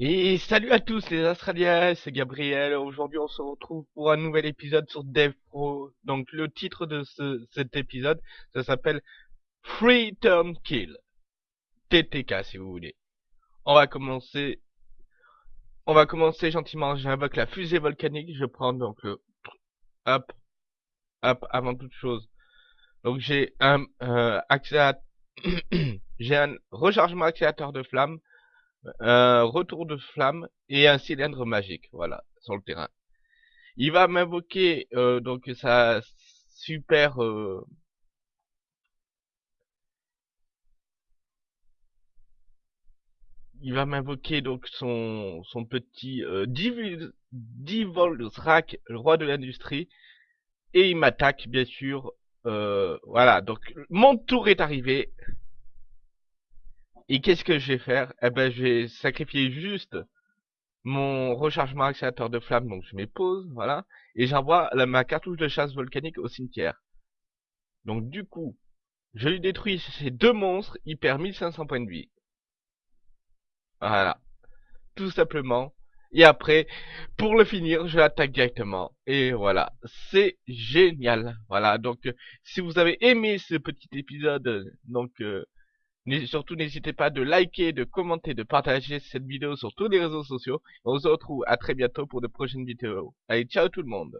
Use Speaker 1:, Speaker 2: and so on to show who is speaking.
Speaker 1: Et salut à tous les Australiens, c'est Gabriel. Aujourd'hui, on se retrouve pour un nouvel épisode sur DevPro. Donc, le titre de ce, cet épisode, ça s'appelle Free Turn Kill. TTK, si vous voulez. On va commencer, on va commencer gentiment. J'invoque la fusée volcanique. Je prends donc le, hop, hop, avant toute chose. Donc, j'ai un, euh, j'ai un rechargement accélérateur de flamme un retour de flamme et un cylindre magique, voilà, sur le terrain. Il va m'invoquer euh, donc sa super euh, il va m'invoquer donc son son petit euh, Divolzrak, le roi de l'industrie, et il m'attaque bien sûr. Euh, voilà, donc mon tour est arrivé. Et qu'est-ce que je vais faire? Eh ben, je vais sacrifier juste mon rechargement accélérateur de flamme, donc je mets pause, voilà, et j'envoie ma cartouche de chasse volcanique au cimetière. Donc du coup, je lui détruis ces deux monstres, il perd 1500 points de vie. Voilà. Tout simplement. Et après, pour le finir, je l'attaque directement. Et voilà. C'est génial. Voilà. Donc, si vous avez aimé ce petit épisode, donc, euh, Surtout, n'hésitez pas de liker, de commenter, de partager cette vidéo sur tous les réseaux sociaux. On se retrouve à très bientôt pour de prochaines vidéos. Allez, ciao tout le monde